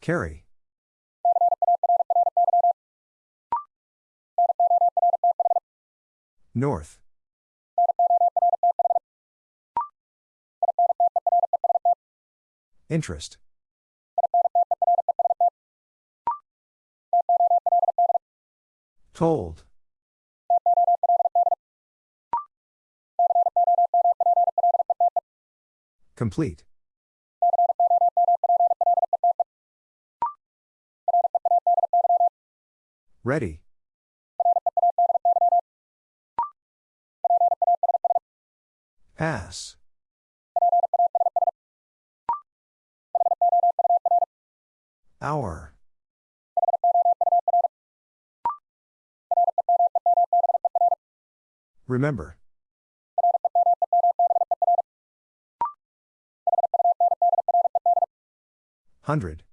Carry. North. Interest. Told. Complete. Ready. Pass. Hour. Remember. Hundred.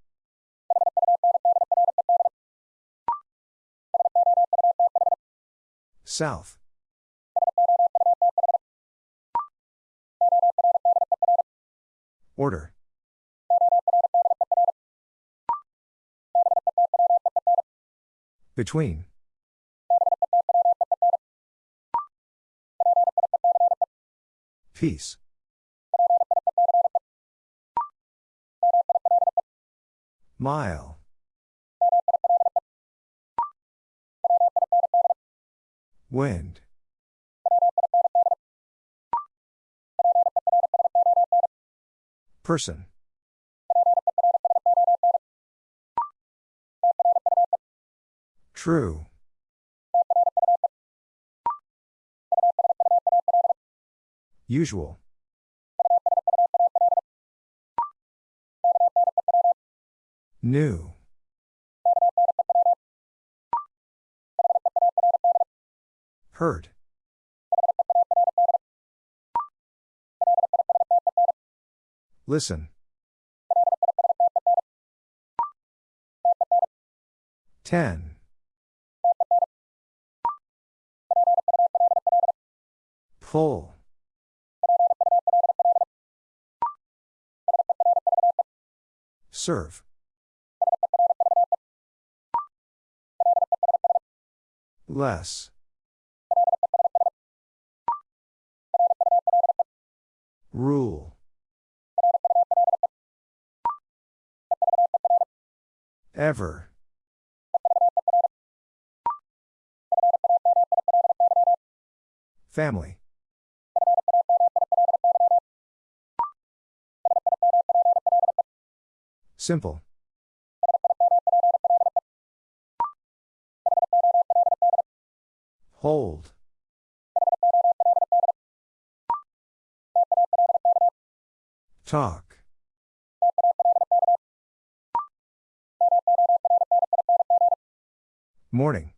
South. Order. Between. Peace. Mile. Person. True. Usual. New. Hurt. Listen. Ten. Pull. Serve. Less. Rule. Ever. Family. Simple. Hold. Talk. Morning.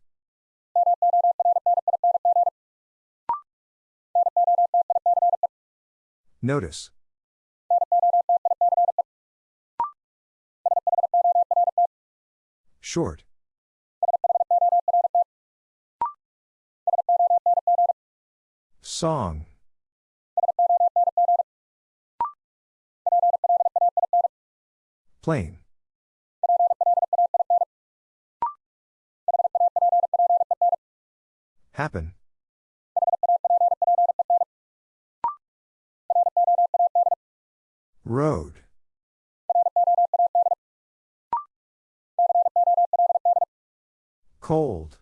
Notice. Short. Song. Plain. Happen. Road. Cold.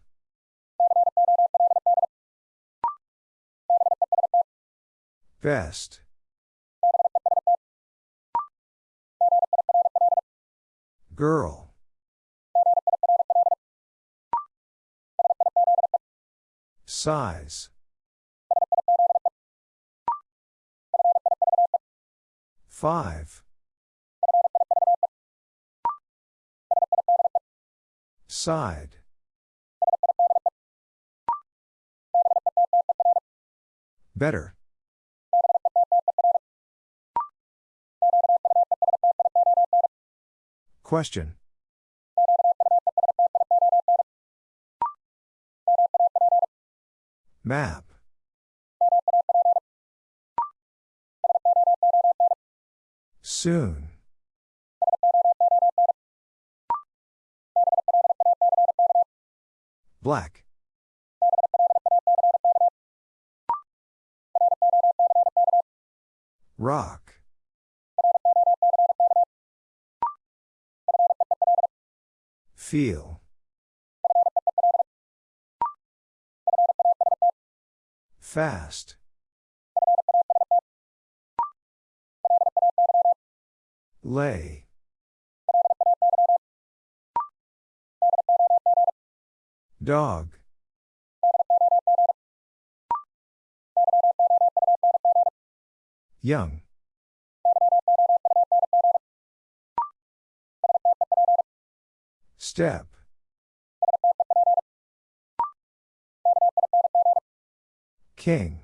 Best. Girl. Size. Five. Side. Better. Question. Map. Soon. Black. Rock. Feel. Fast. Lay. Dog. Young. Step. King.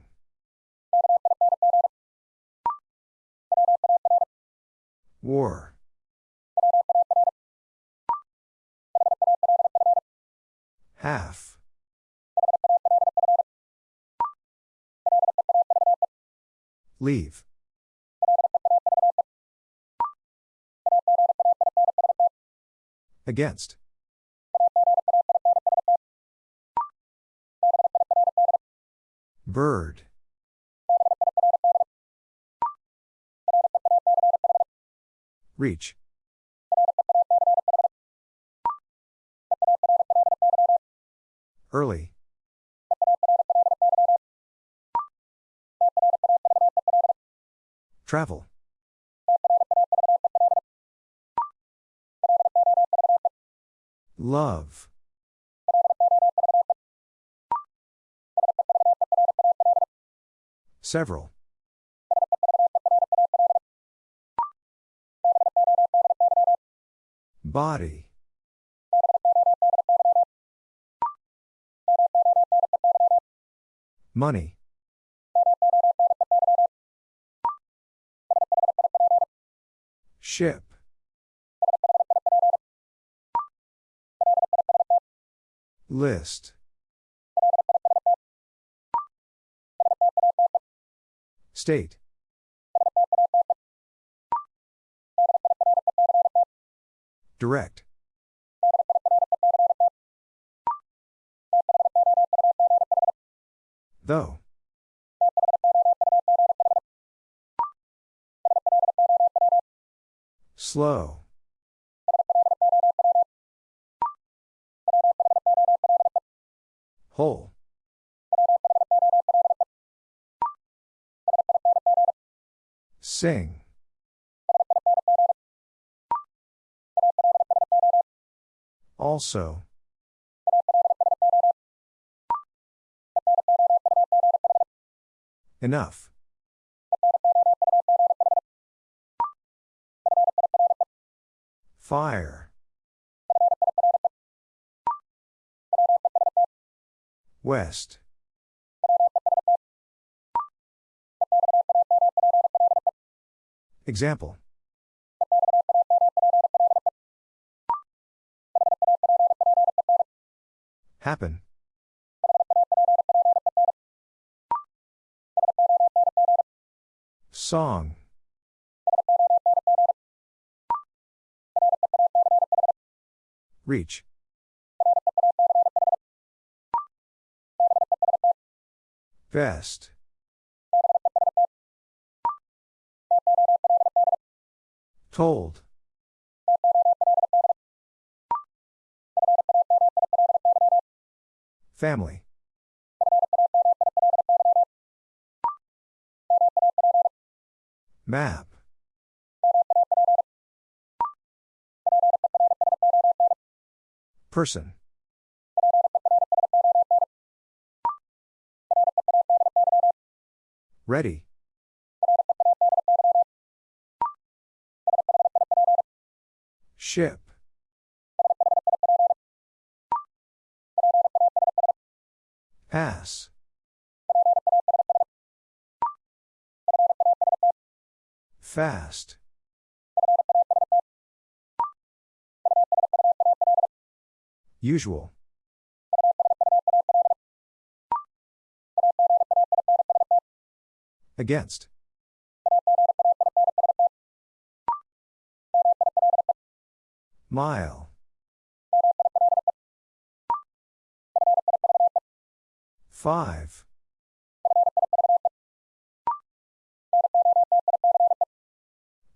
War. Half. Leave. Against. Bird. Reach. Early. Travel. Love. Several. Body. Money. Ship. List. State. Direct. Though. Slow. Sing. Also. Enough. Fire. West. Example. Happen. Song. Reach. Best. Told. Family. Map. Person. Ready. Ship. Pass. Fast. Usual. Against. Mile. Five.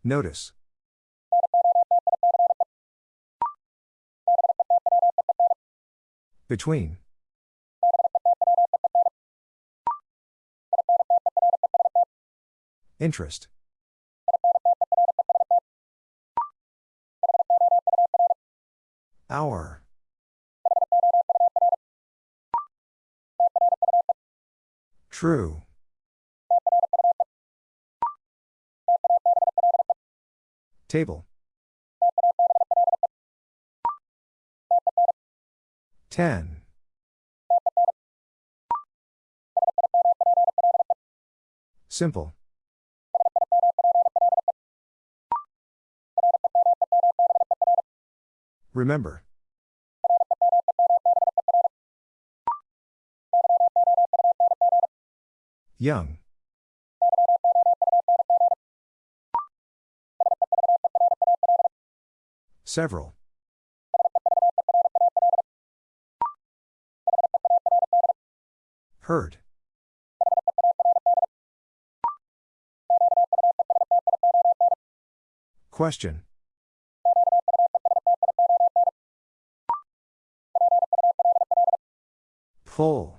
Notice. Between. Interest. Hour. True. Table. Ten. Simple. Remember. Young. Several. Heard. Question. Pull.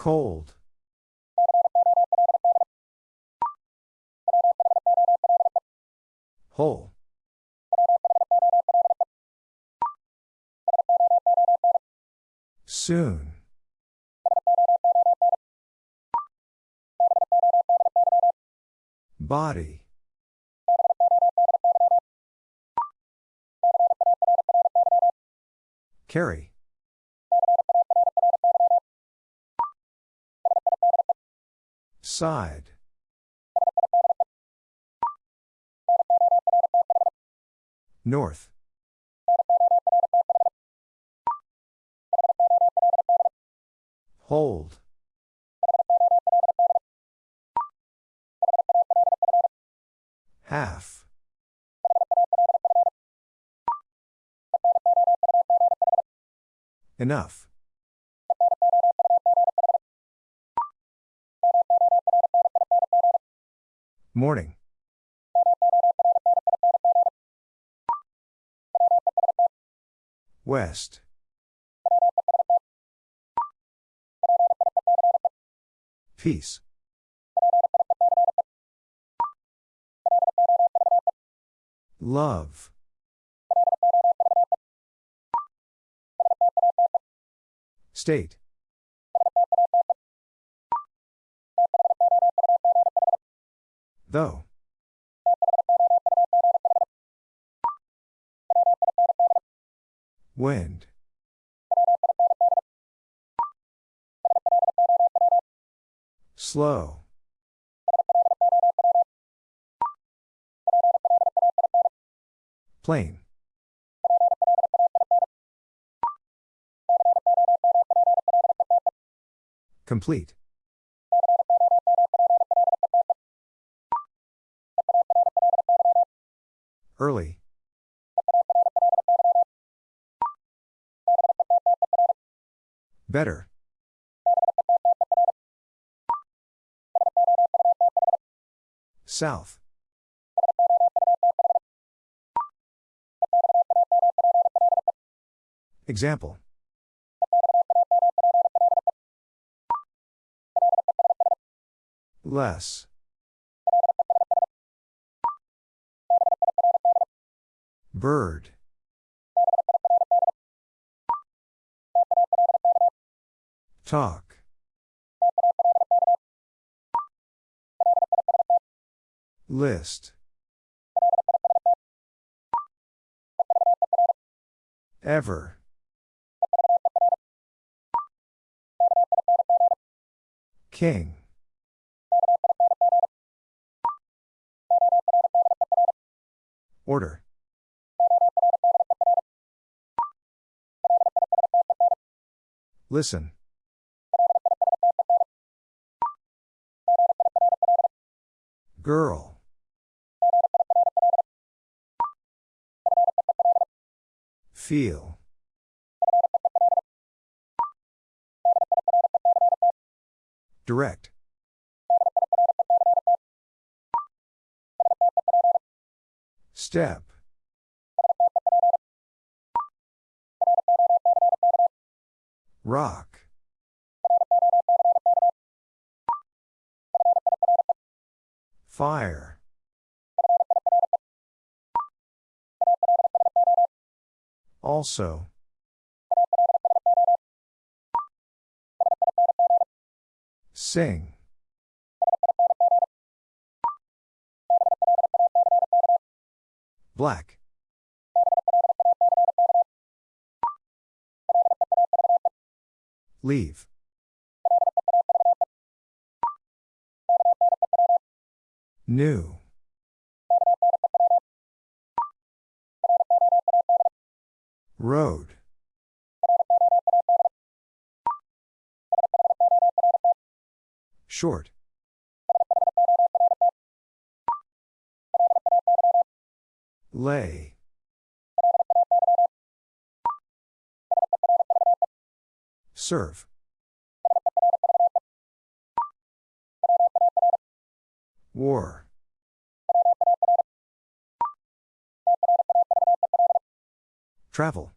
Cold. Whole. Soon. Body. Carry. Side. North. Hold. Half. Enough. Morning. West. Peace. Love. State. Though. Wind. Slow. Plain. Complete. Early. Better. South. Example. Less. Bird. Talk. List. Ever. King. Listen. Girl. Feel. Direct. Step. Rock. Fire. Also. Sing. Black. Leave. New. Road. Short. Lay. Serve. War. Travel.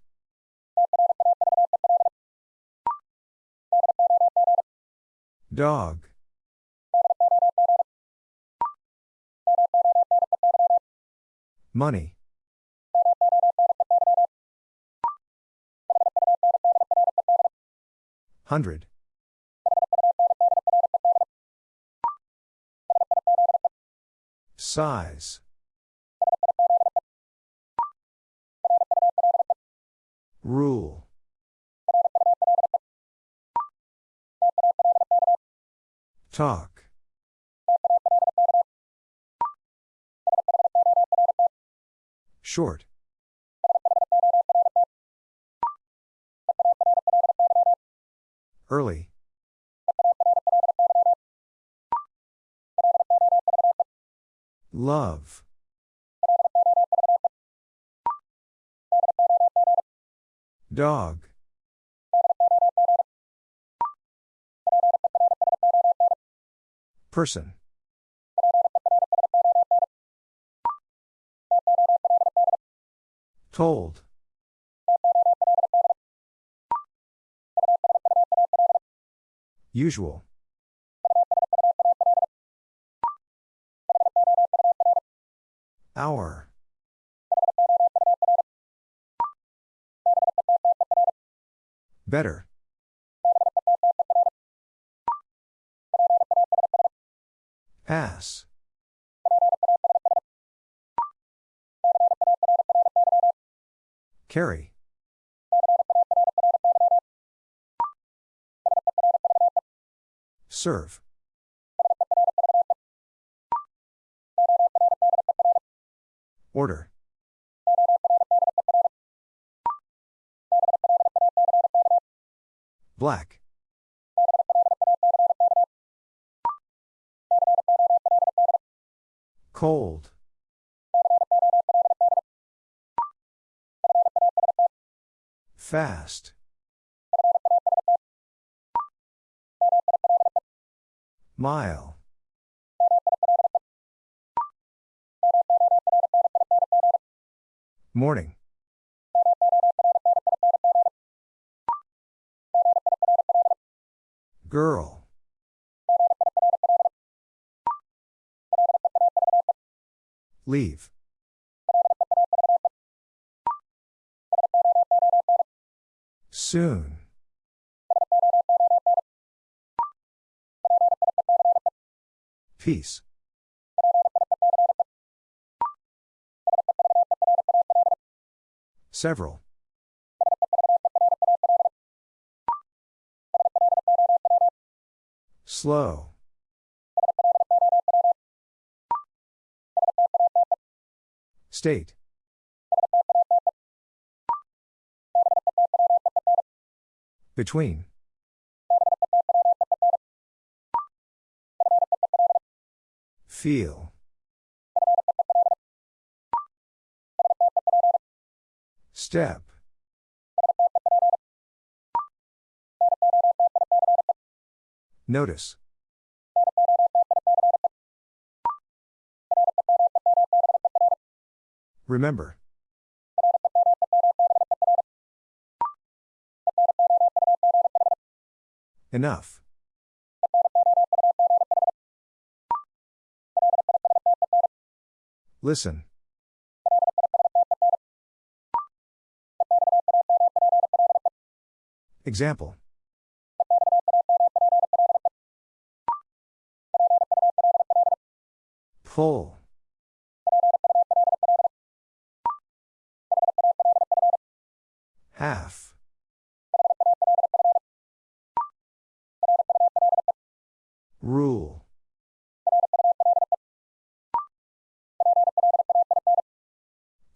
Dog. Money. Hundred. Size. Rule. Talk. Short. Early. Love. Dog. Person. Told. Usual. Hour. Better. Ass. Carry. Serve. Order. Black. Cold. Fast. Mile. Morning. Girl. Leave. Soon. Peace. Several. Slow. State. Between. Feel. Step. Notice. Remember. Enough. Listen. Example. Pull. Half. Rule.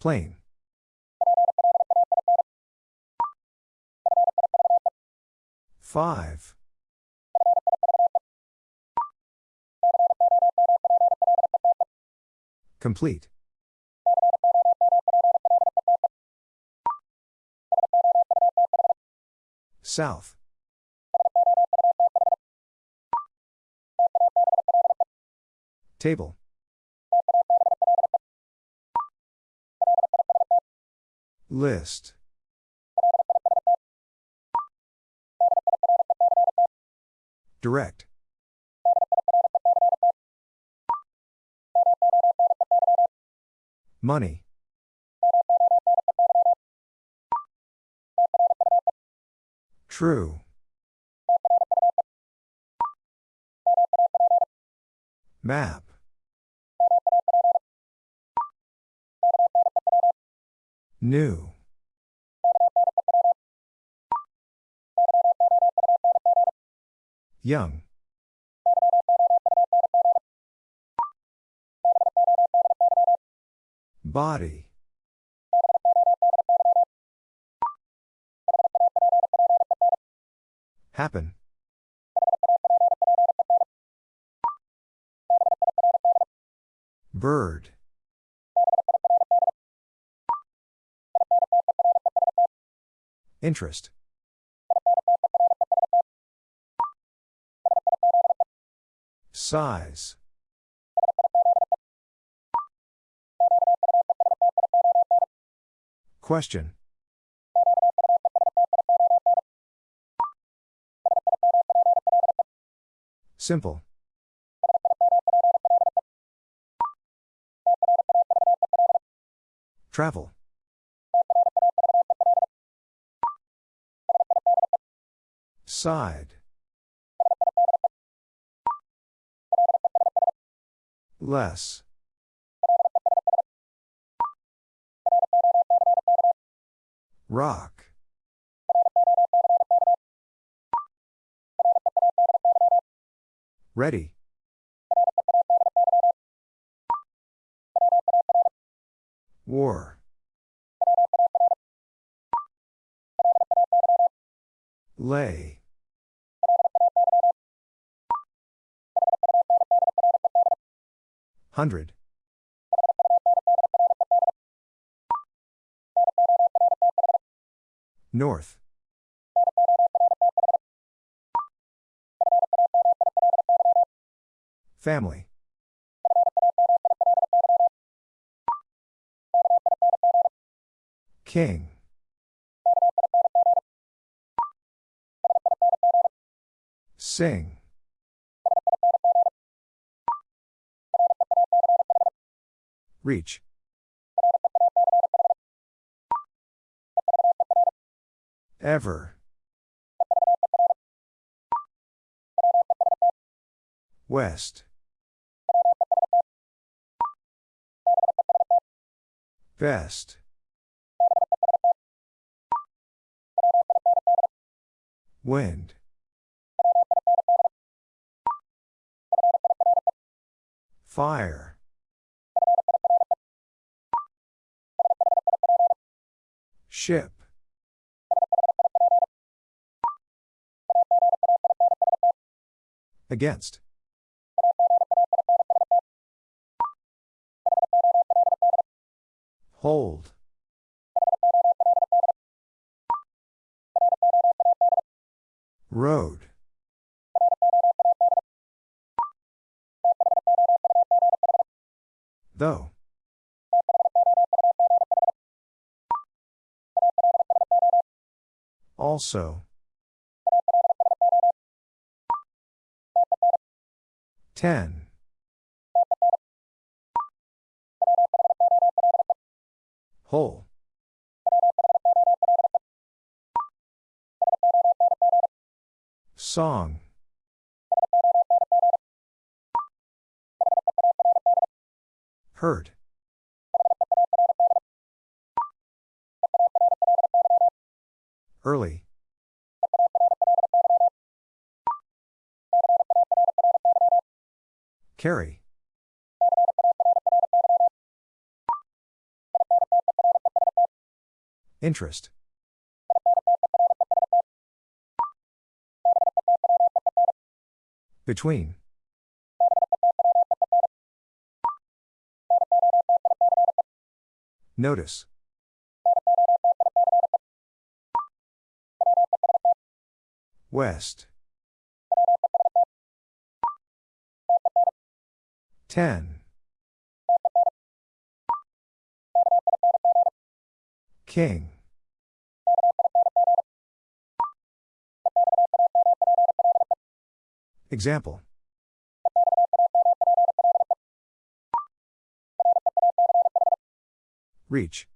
Plain. Five. Complete. South. Table. List. Direct. Money. True. Map. New. Young. Body. Happen. Bird. Interest. Size. Question. Simple. Travel. Side. Less. Rock. Ready. War. Lay. Hundred. North. Family. King. Sing. Reach. Ever. West. Best. Wind. Fire. Ship. Against. Hold. Road. Though. Also. Ten. Whole. Song. Hurt. Early. Carry. Interest. Between. Notice. West. Ten. King. Example. Reach.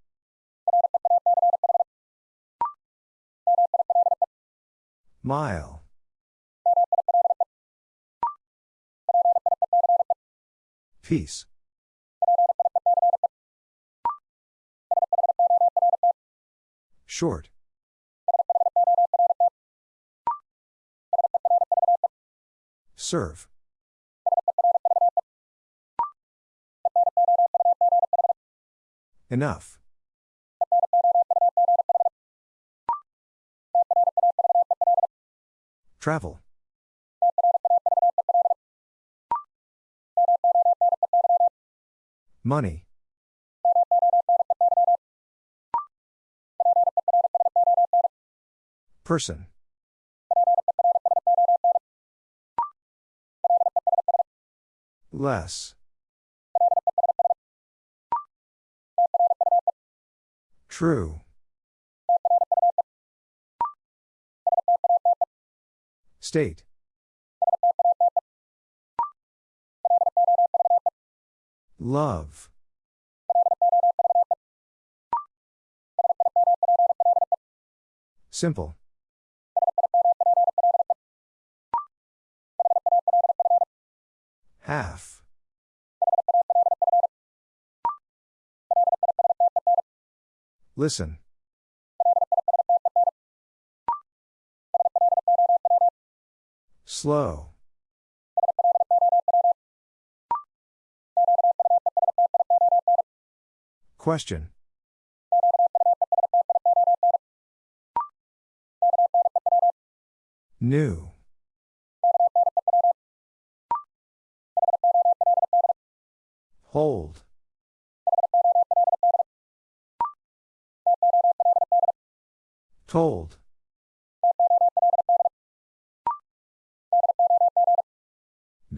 Mile. Peace. Short. Serve. Enough. Travel. Money. Person. Less. True. State. Love. Simple. Half. Listen. Slow. Question. New. Hold. Told.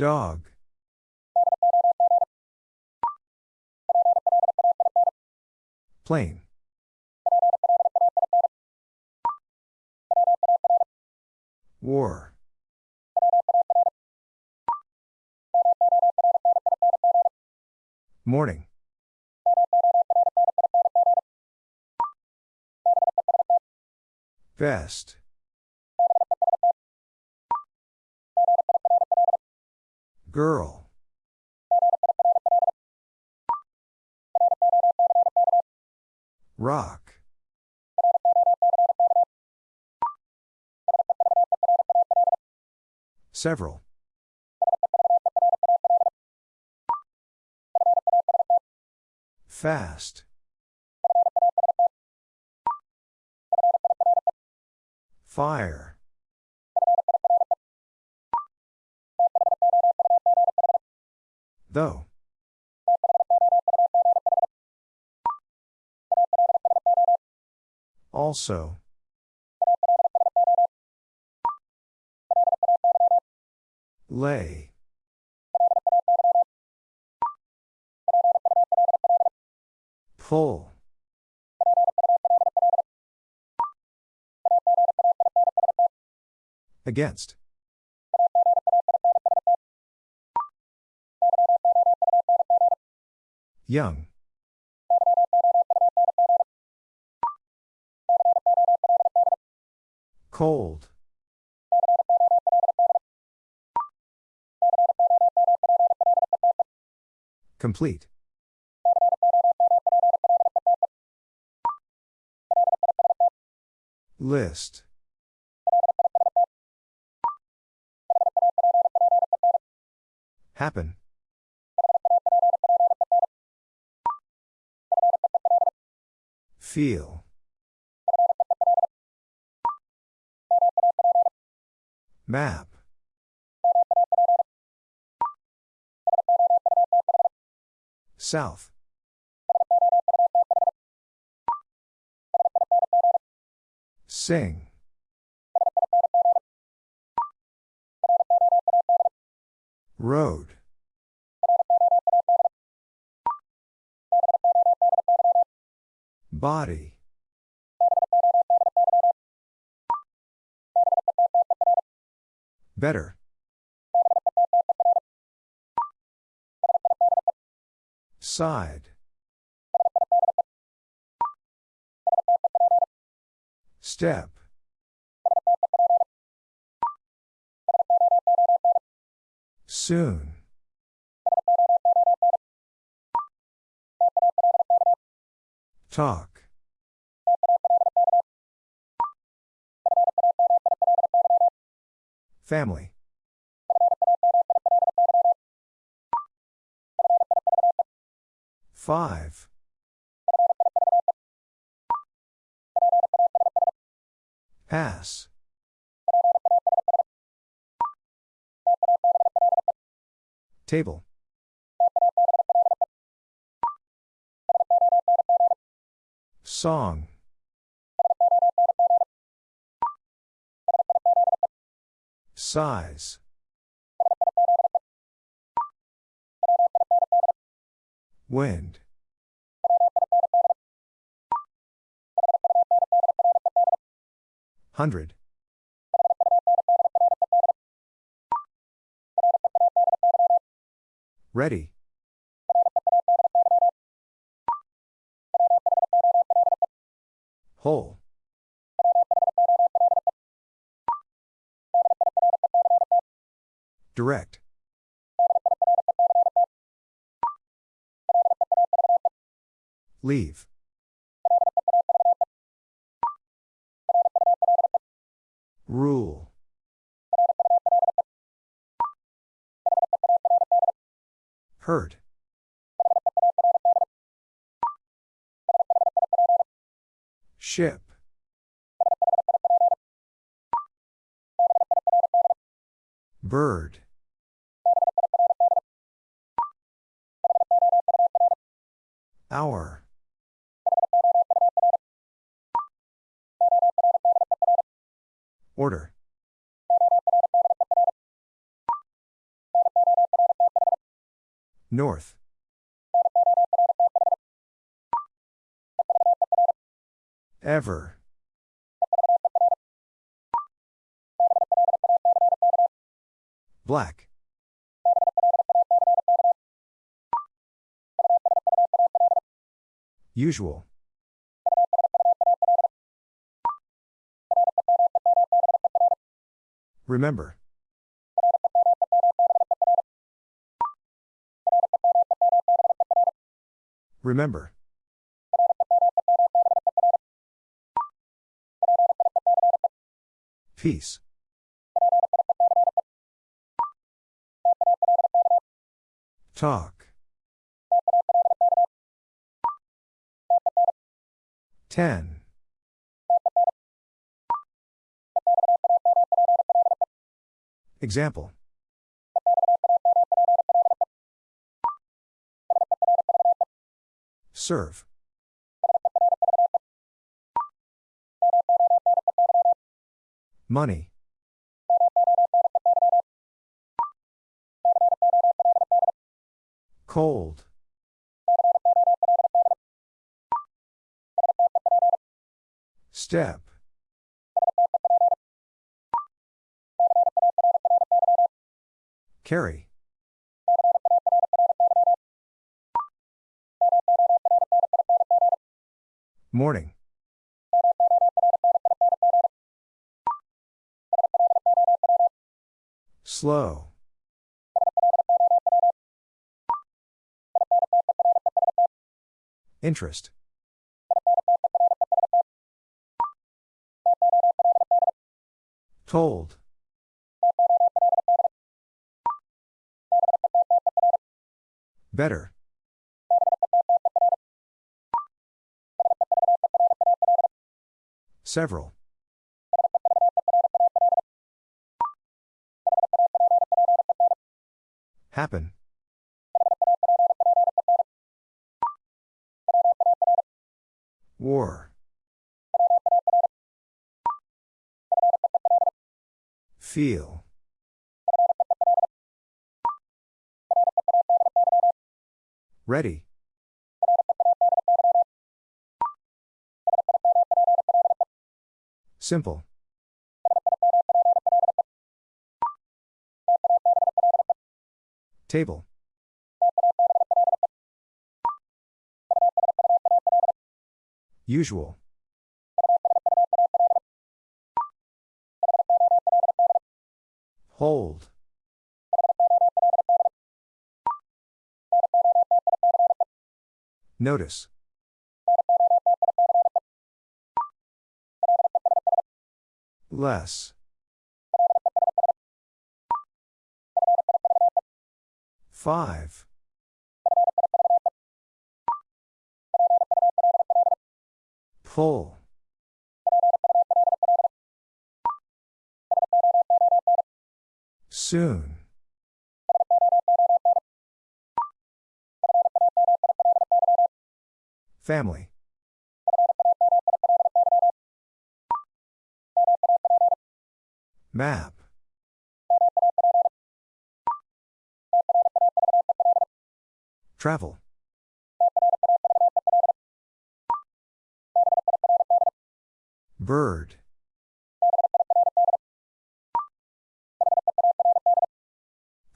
Dog. Plain. War. Morning. Best. Girl. Rock. Several. Fast. Fire. Though. Also. Lay. Pull. Against. Young. Cold. Complete. List. Happen. Feel. Map. South. Sing. Road. Body. Better. Side. Step. Soon. Talk. Family. Five. Pass. Table. Song. Size. Wind. Hundred. Ready. Whole. Direct. Leave. Usual. Remember. Remember. Peace. Talk. Ten. Example. Serve. Money. Cold. Step. Carry. Morning. Slow. Interest. Told. Better. Several. Happen. War. Feel. Ready. Simple. Table. Usual. Hold. Notice. Less. Five. Pull. Soon. Family. Map. Travel. Bird.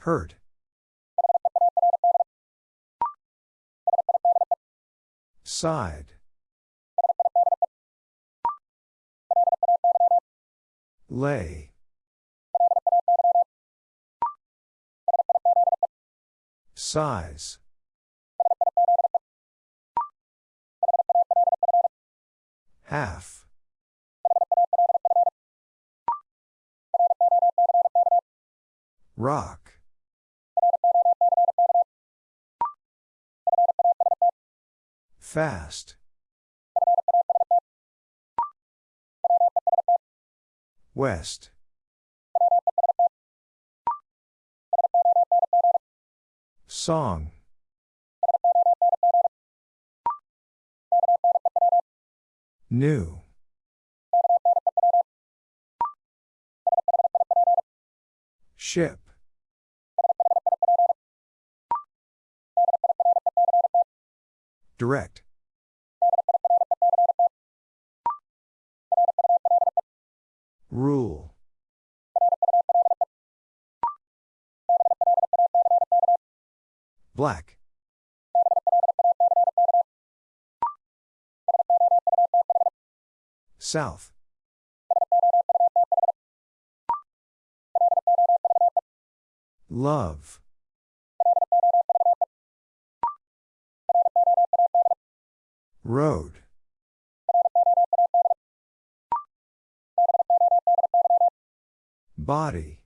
Hurt. Side. Lay. Size. Half. Rock. Fast. West. Song. New. Ship. Direct. Rule. Black. South. Love. Road. Body.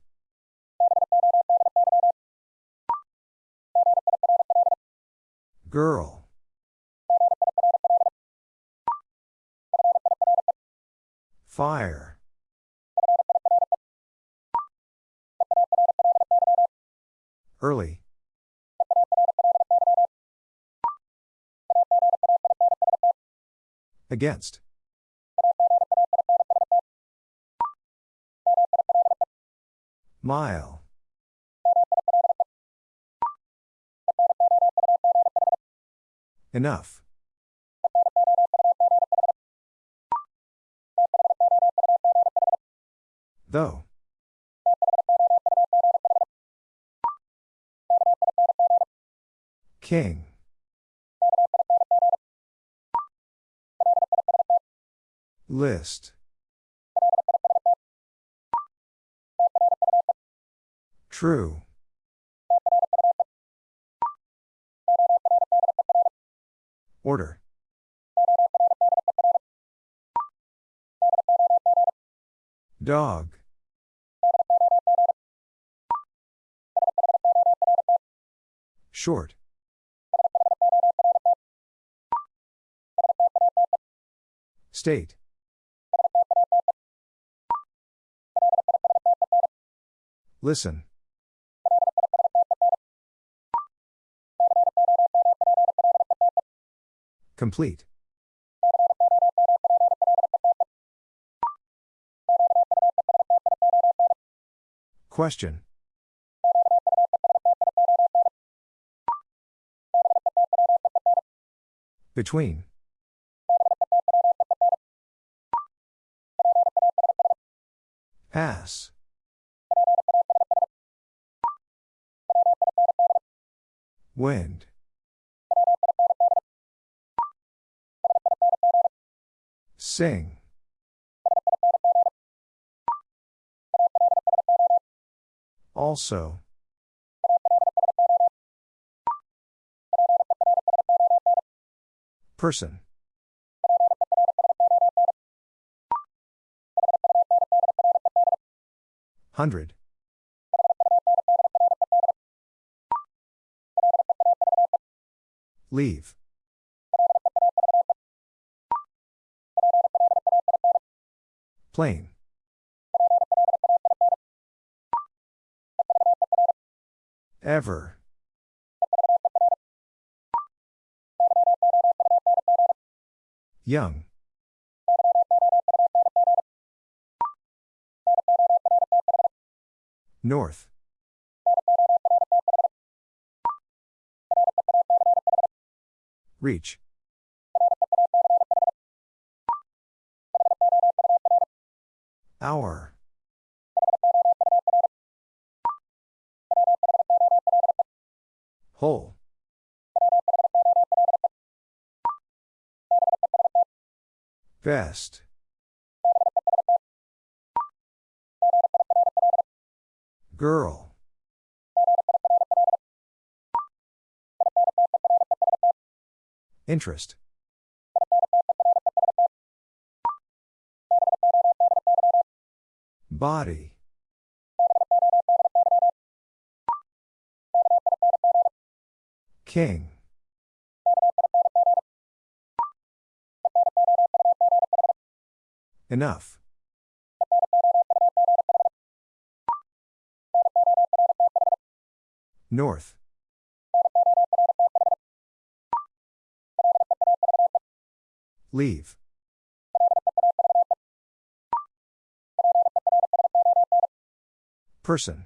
Girl. Fire. Early. Against. Mile. Enough. Though. King. List. True. Order. Dog. Short. State. Listen. Complete. Question. Between. Pass. Wind. Sing. Also. Person. Hundred. Leave. Plain. Ever. Young. North. Reach. Hour. Whole. Best. Girl. Interest. Body. King. Enough. North. Leave. Person.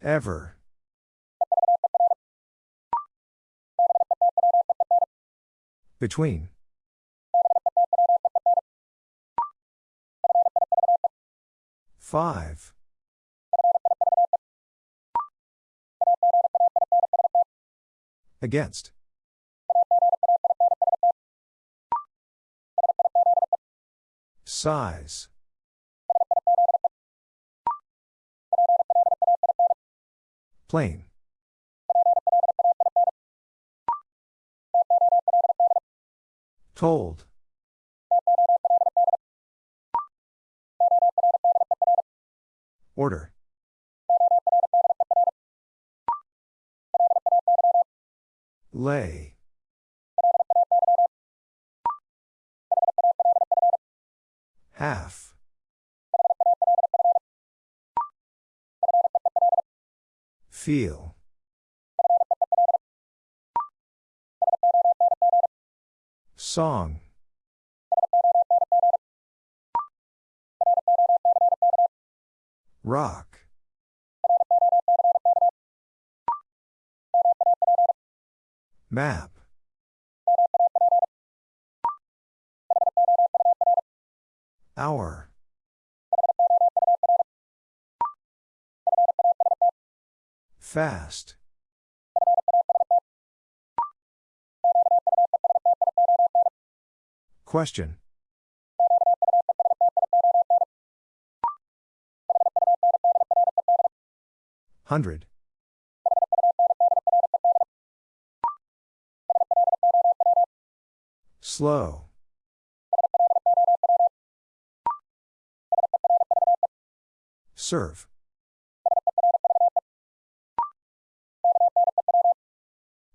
Ever. Between. Five. Against. Size. Plain. Told. Order. Lay. Half. Feel. Song. Rock. Map. Hour. Fast. Question. Hundred. Slow. Serve.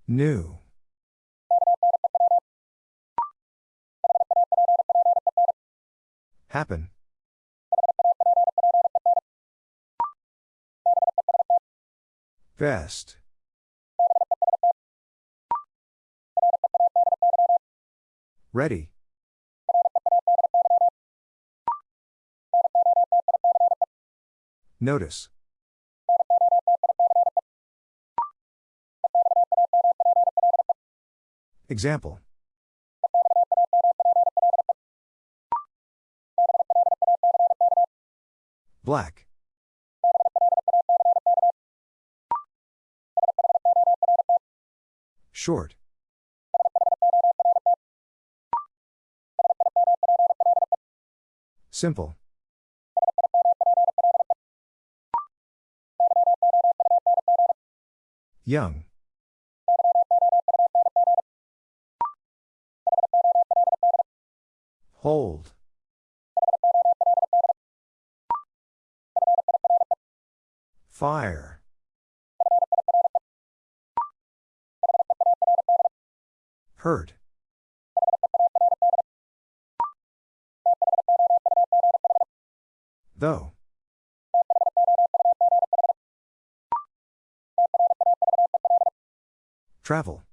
New. Happen. Best. Ready. Notice. Example. Black. Short. Simple. Young. Hold. Fire. Hurt. Though. Travel.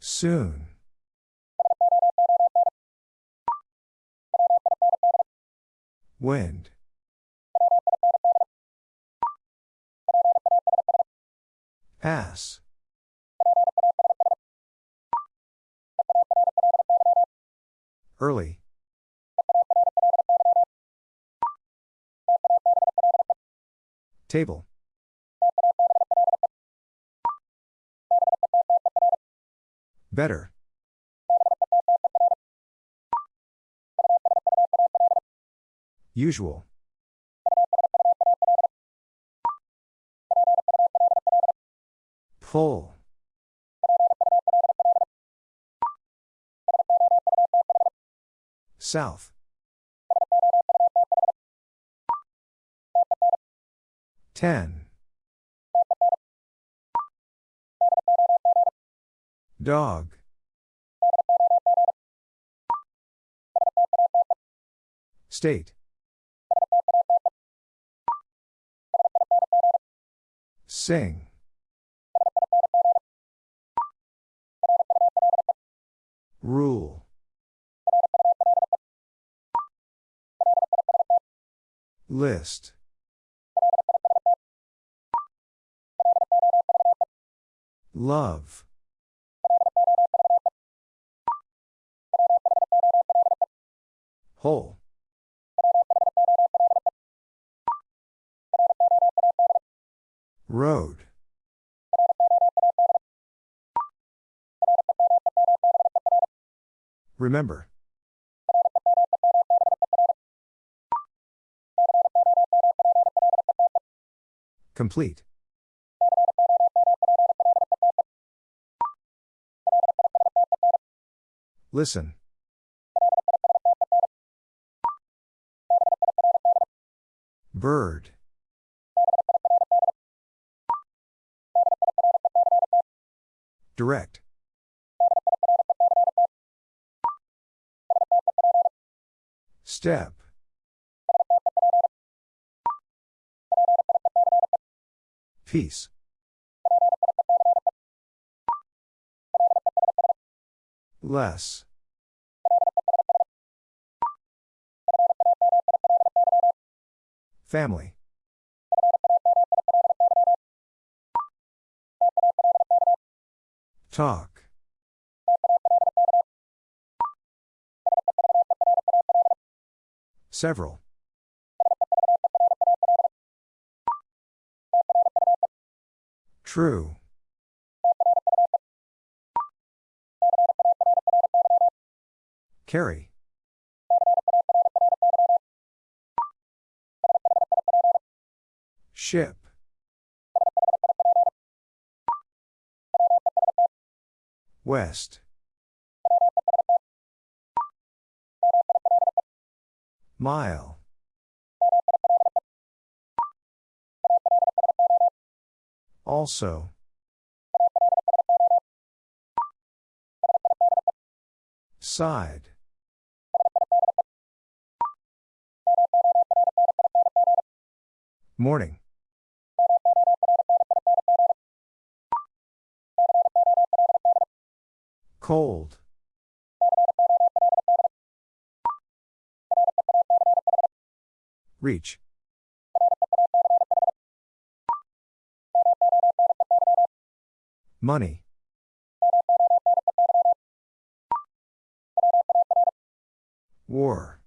Soon. Wind. Pass. Early. Table. Better. Usual. Pull. South. Ten. Dog. State. Sing. Rule. List. Love. Whole. Road. Remember. Complete. Listen. Bird. Direct. Step. Peace. Less. Family. Talk. Several. True. Carry. Ship. West. Mile. Also. Side. Morning. Cold. Reach. Money. War.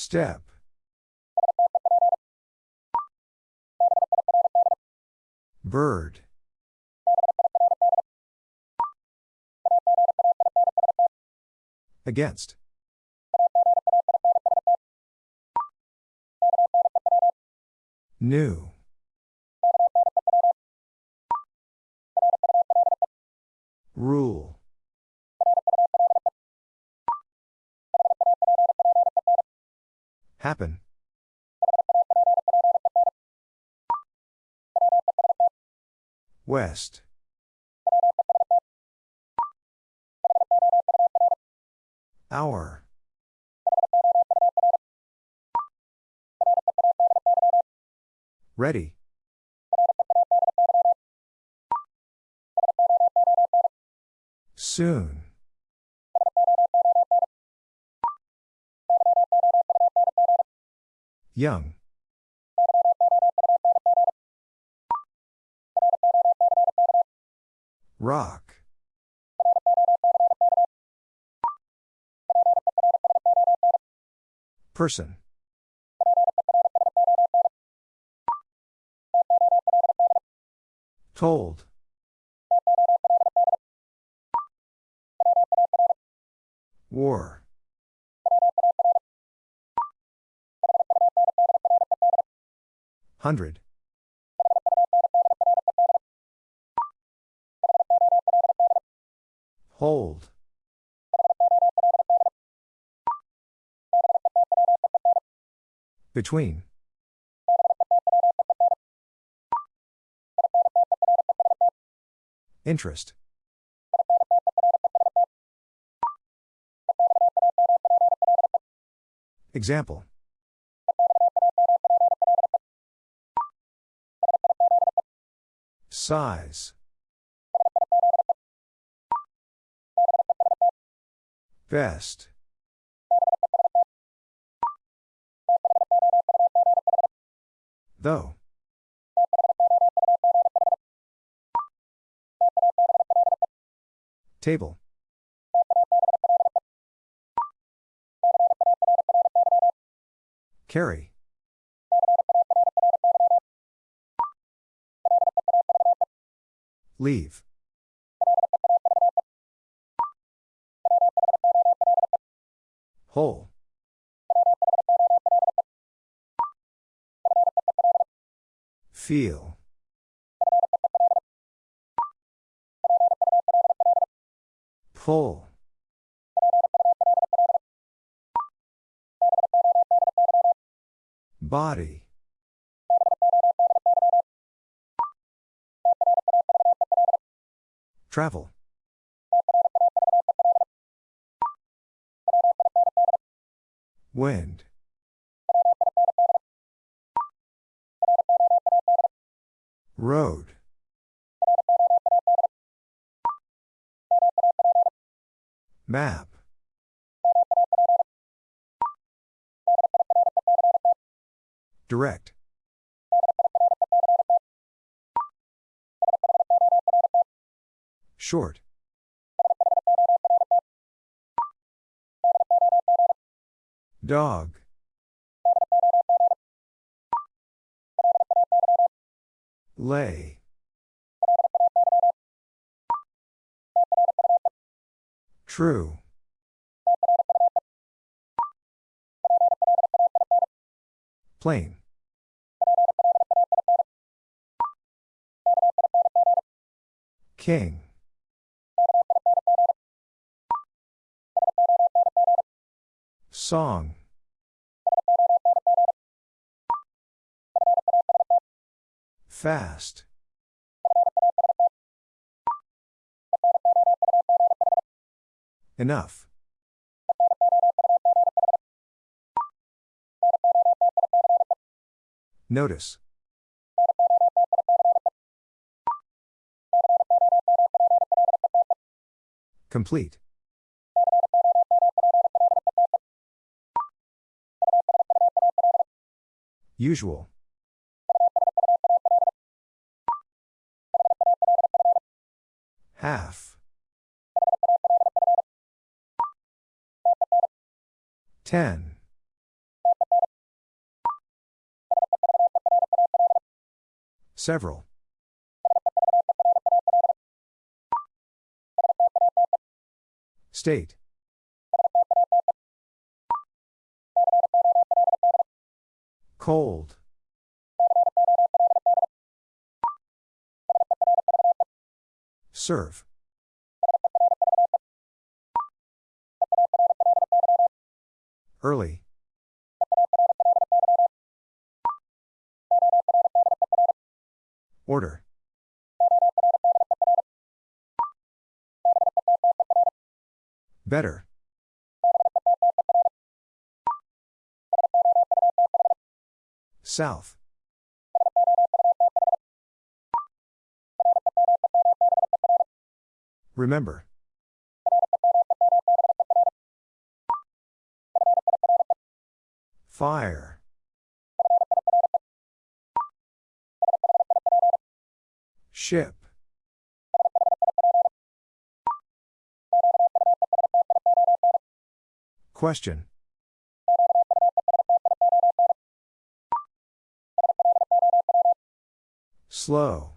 Step. Bird. Against. New. Rule. Happen. West. Hour. Ready. Soon. Young. Rock. Person. Told. War. Hundred. Hold. Between. Interest. Example. Size. Best. Though. Table. Carry. Leave. Whole. Feel. Pull. Body. Travel. Wind. Road. Map. Direct. Short. Dog. Lay. True. Plain. King. Song. Fast. Enough. Notice. Complete. Usual. Half. Ten. Several. State. Cold. Serve. Early. Order. Better. South. Remember. Fire. Ship. Question. Slow.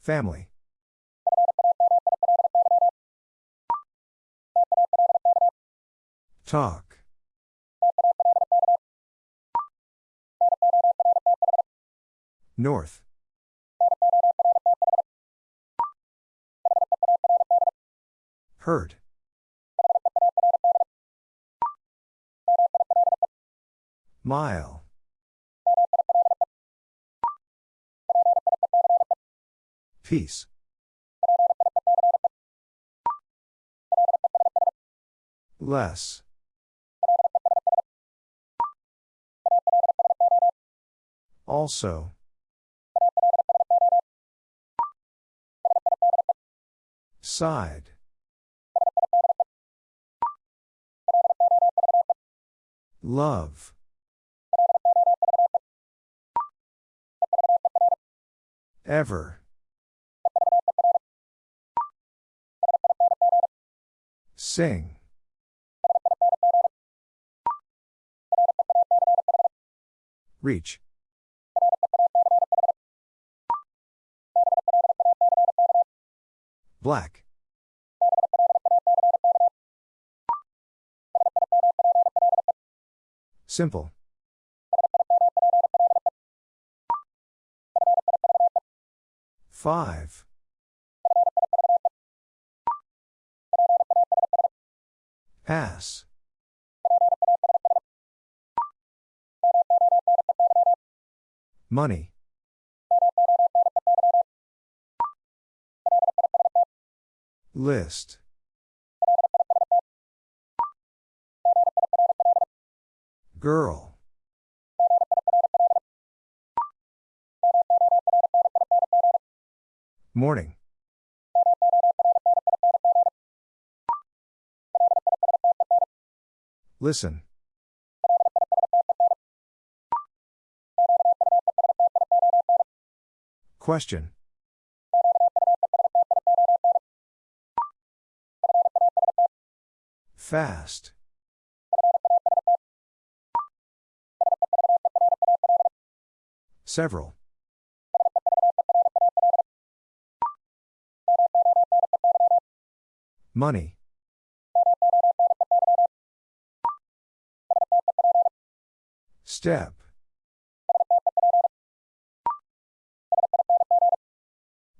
Family. Talk. North. Hurt. Mile. Peace. Less. Also. Side. Love. Ever. Sing. Reach. Black. Simple. Five. Pass. Money. List. Girl. Morning. Listen. Question. Fast. Several. Money. Step.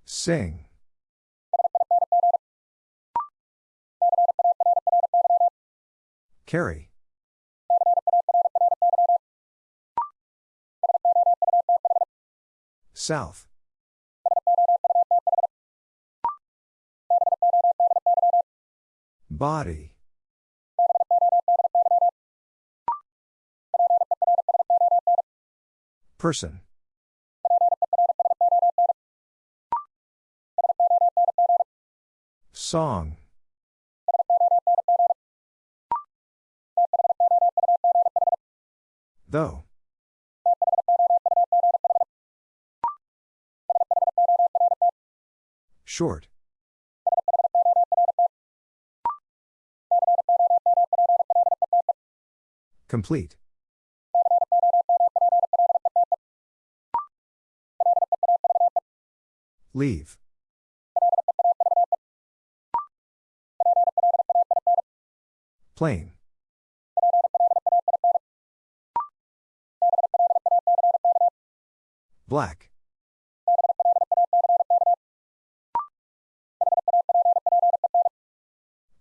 Sing. Carry. South. Body. Person. Song. Though. Short. Complete. Leave. Plain. Black.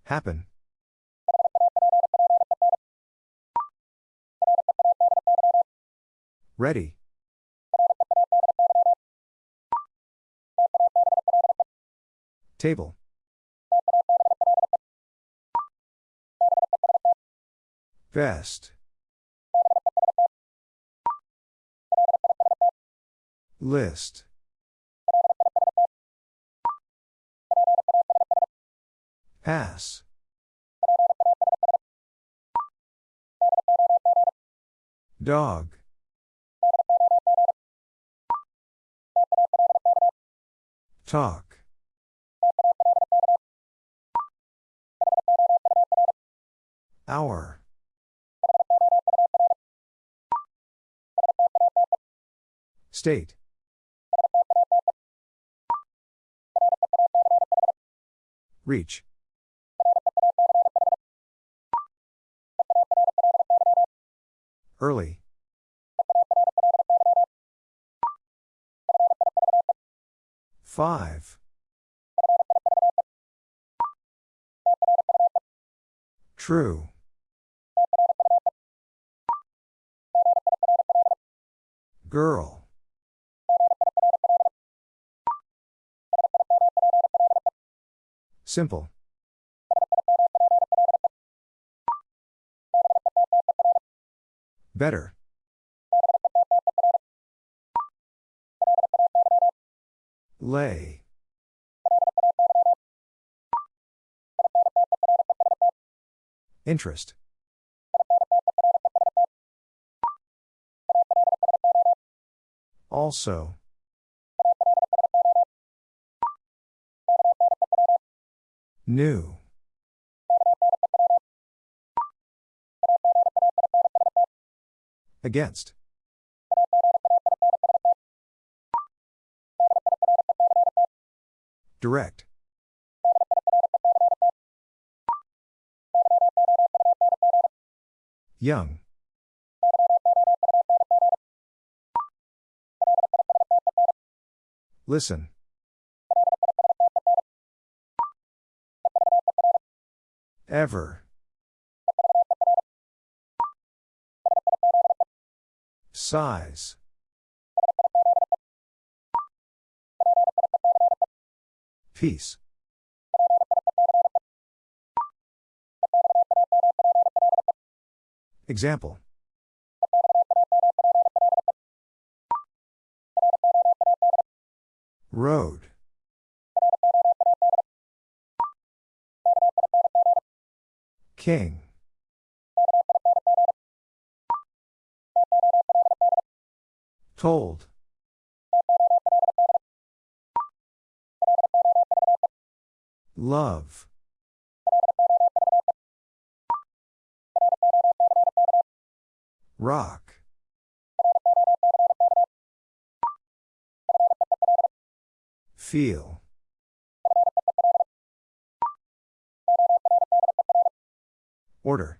Happen. Ready. Table. Best. List. Pass. Dog. Talk. Hour. State. Reach. Early. Five. True. Girl. Simple. Better. Lay. Interest. Also. New. Against. Direct. Young. Listen. Ever. Size. Peace. Example. Road. King. Told. Love. Rock. Feel. Order.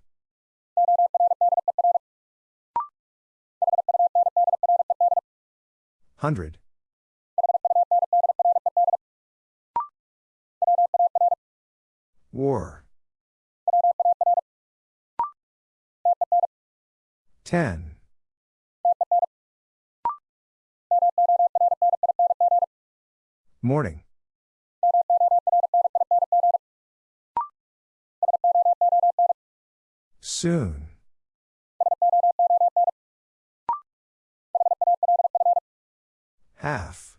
Hundred. Ten. Morning. Soon. Half.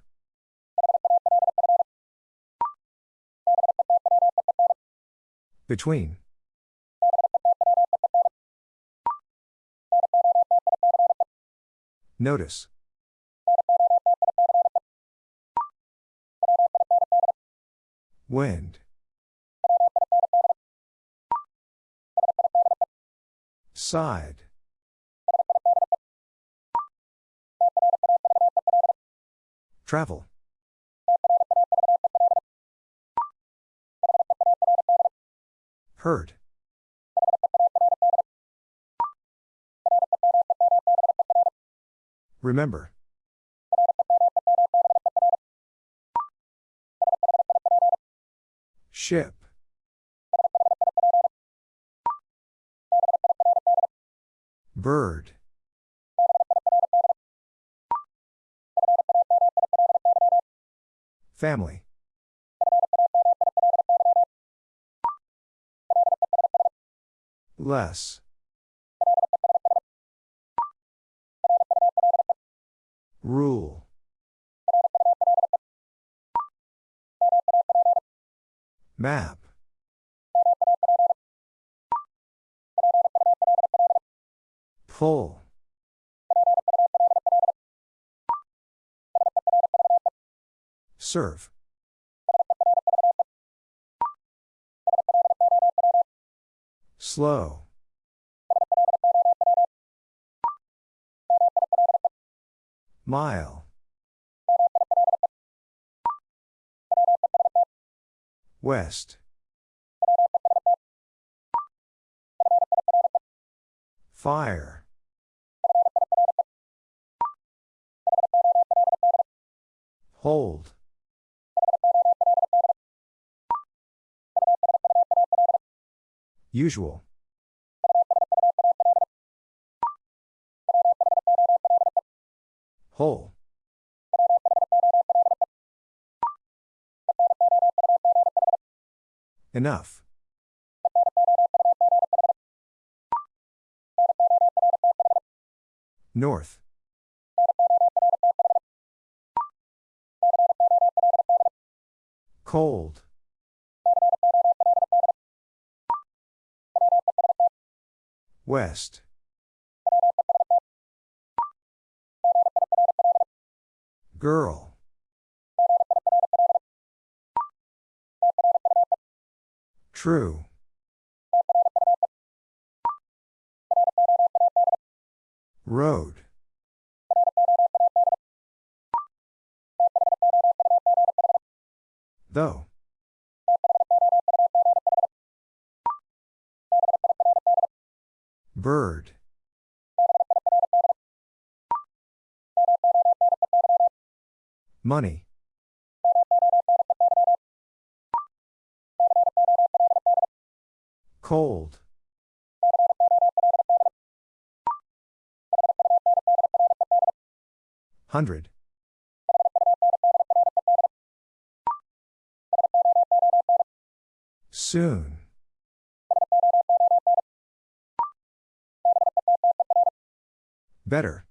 Between. Notice. Wind. Side. Travel. Hurt. Remember. Ship. Bird. Family. Less. Rule. Map. Pull. Serve. Slow. Mile. West. Fire. Hold. Usual. Whole. Enough. North. Cold. West. Girl. True. Road. Though. Bird. Money. Cold. Hundred. Soon. Better.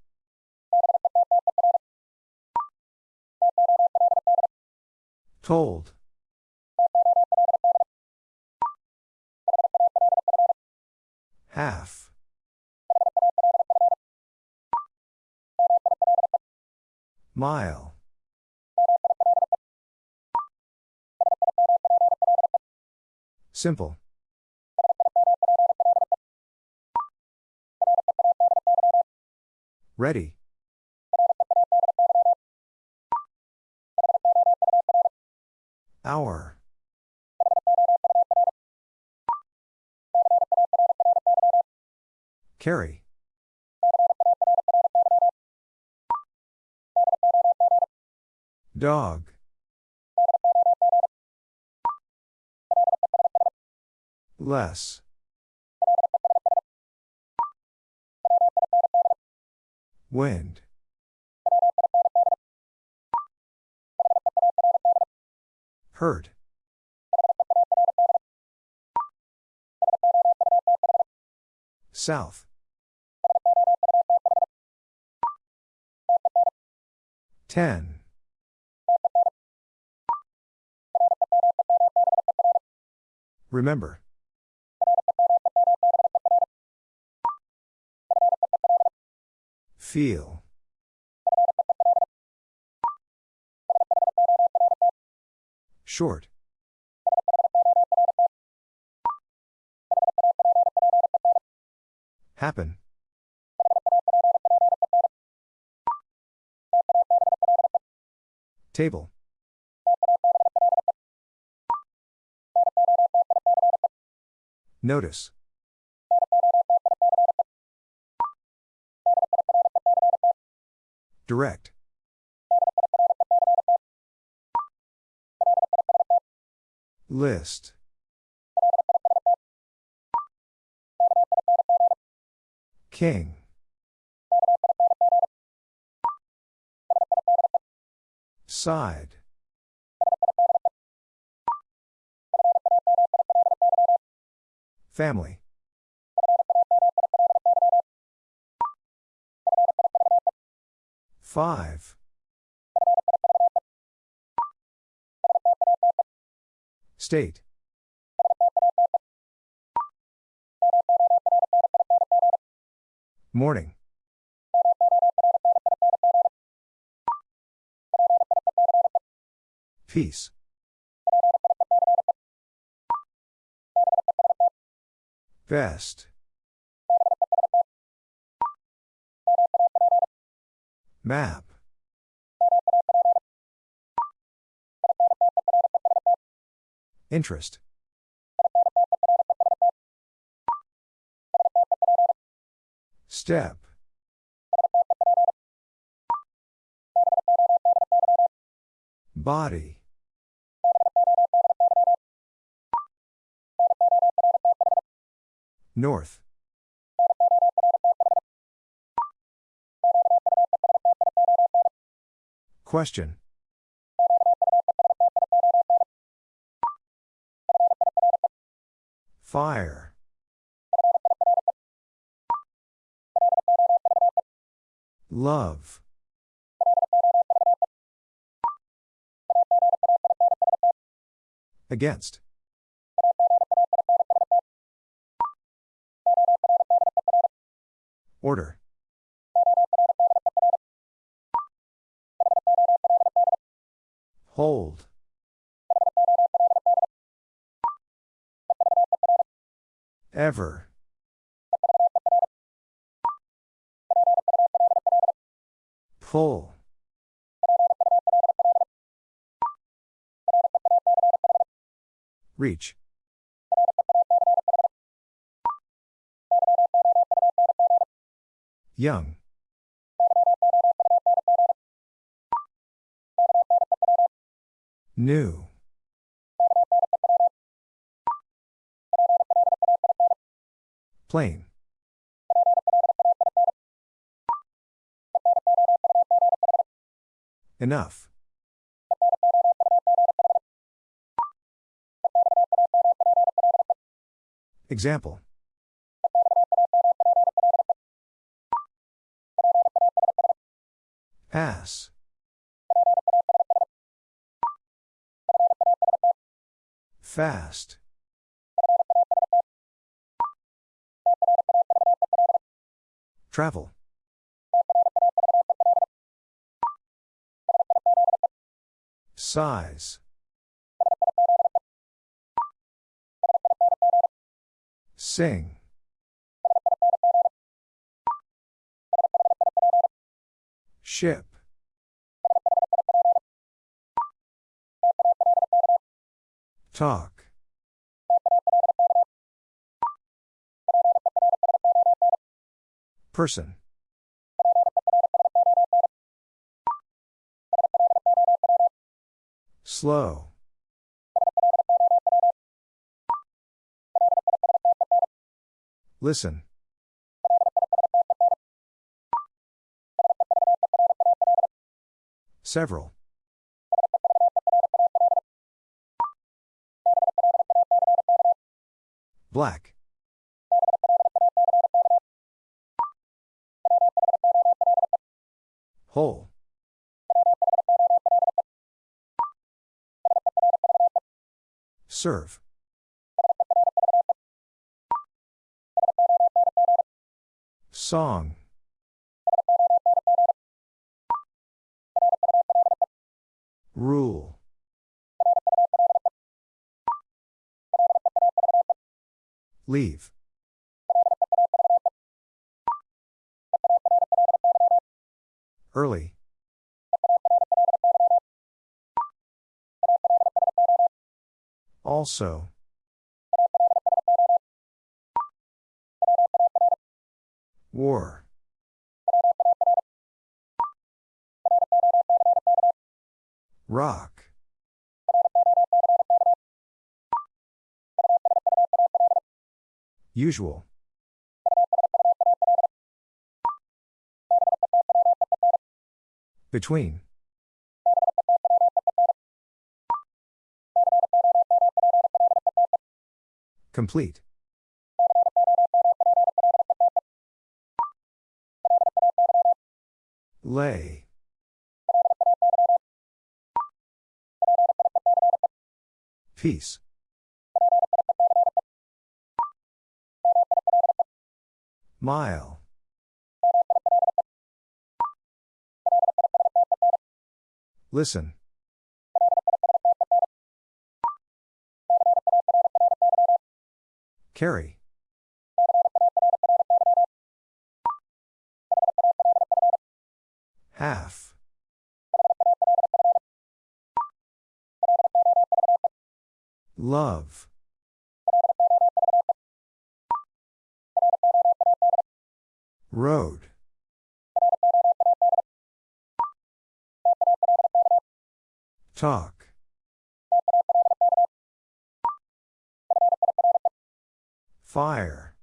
Told. Half. Mile. Simple. Ready. Hour. Carry. Dog. Less. Wind. Hurt. South. Ten. Remember. Feel. Short. Happen. Table. Notice. Direct. List. King. Side. Family. Five. State. Morning. Peace. Best. Map. Interest. Step. Body. North. Question. Fire. Love. Against. Order. Hold. Ever. Pull. Reach. Young. New. Plain. Enough. Example. Pass. Fast. Travel. Size. Sing. Ship. Talk. Person. Slow. Listen. Several. Black. Whole. Serve. Song. Rule. Leave. Early. Also. War. Rock. Usual. Between. Complete. Lay. Peace. Mile. Listen. Carry. Half. Love. Road. Talk. Fire.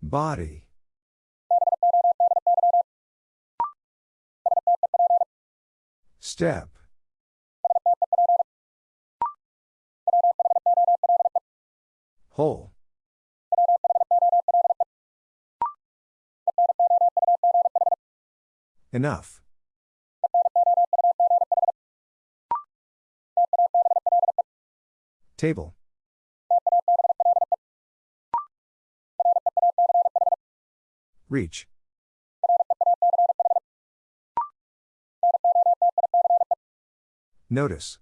Body. Step. Whole. Enough. Table. Reach. Notice.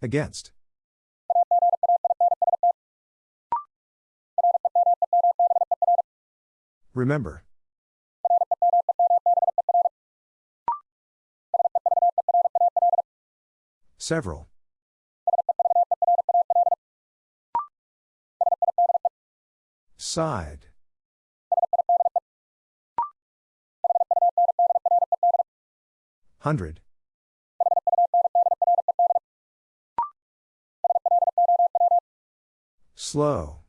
Against. Remember. Several. Side. Hundred. Slow.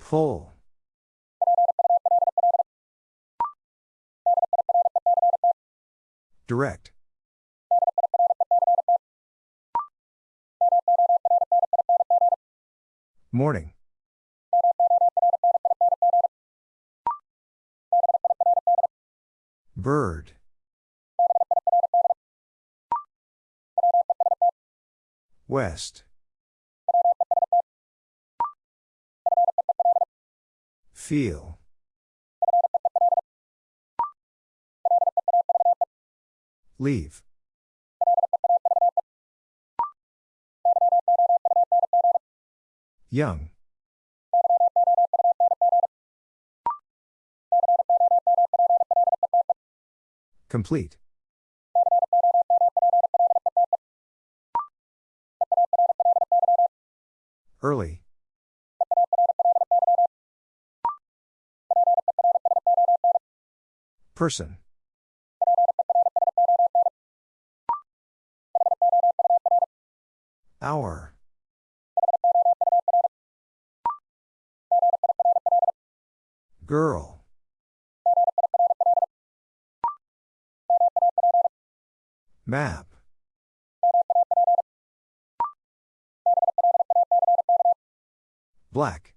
Pull. Direct. Morning. Bird. West. Feel. Leave. Young. Complete. Early. Person. Hour. Girl. Map. Black.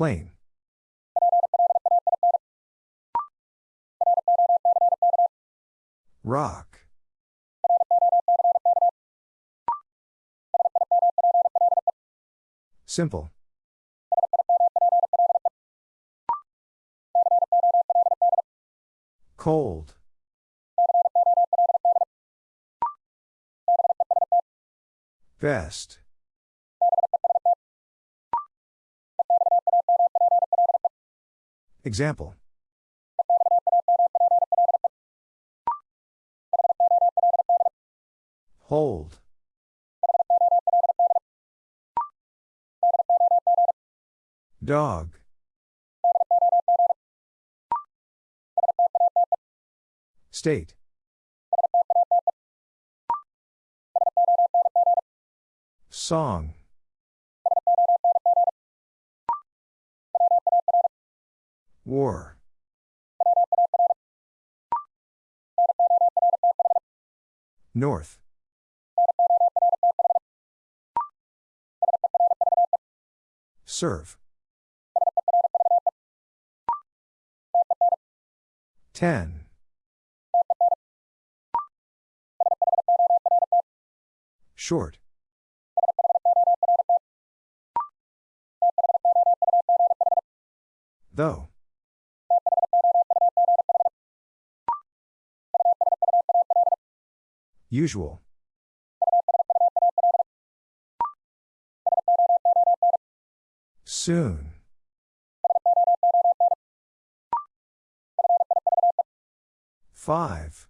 Plain. Rock. Simple. Cold. Best. Example. Hold. Dog. State. Song. War. North. Serve. Ten. Short. Though. Usual. Soon. Five.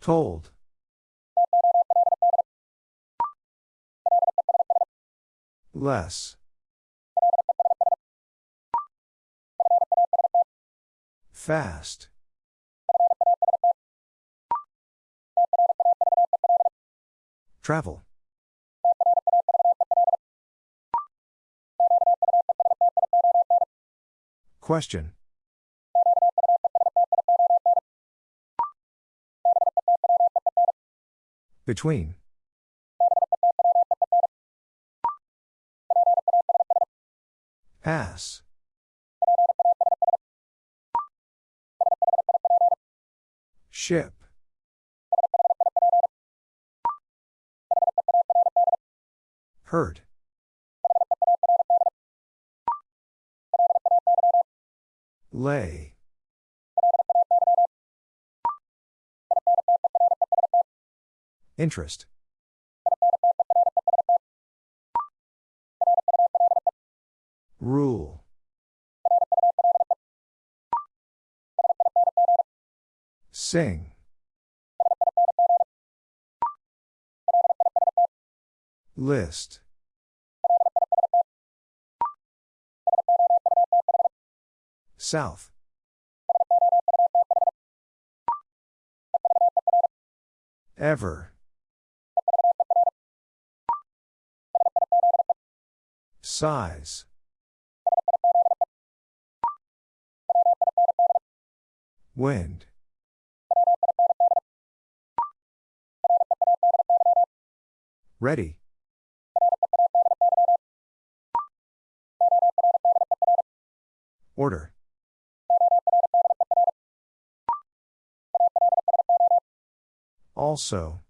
Told. Less. Fast. Travel. Question. Between. Pass. Ship. Hurt. Lay. Interest. Rule. Sing. List. South. Ever. Size. Wind. Ready. Order. Also.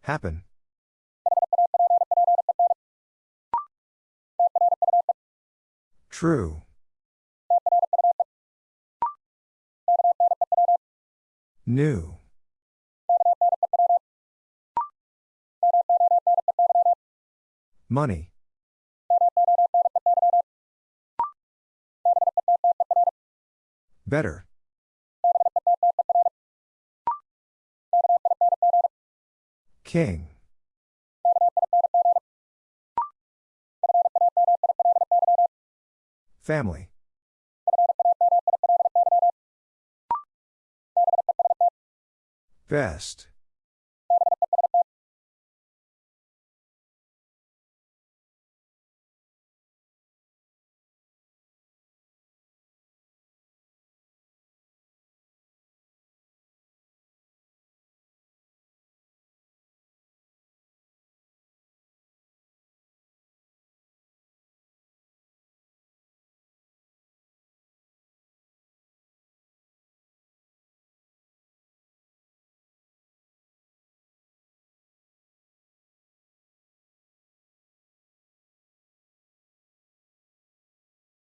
Happen. True. New. Money. Better. King. Family. Best.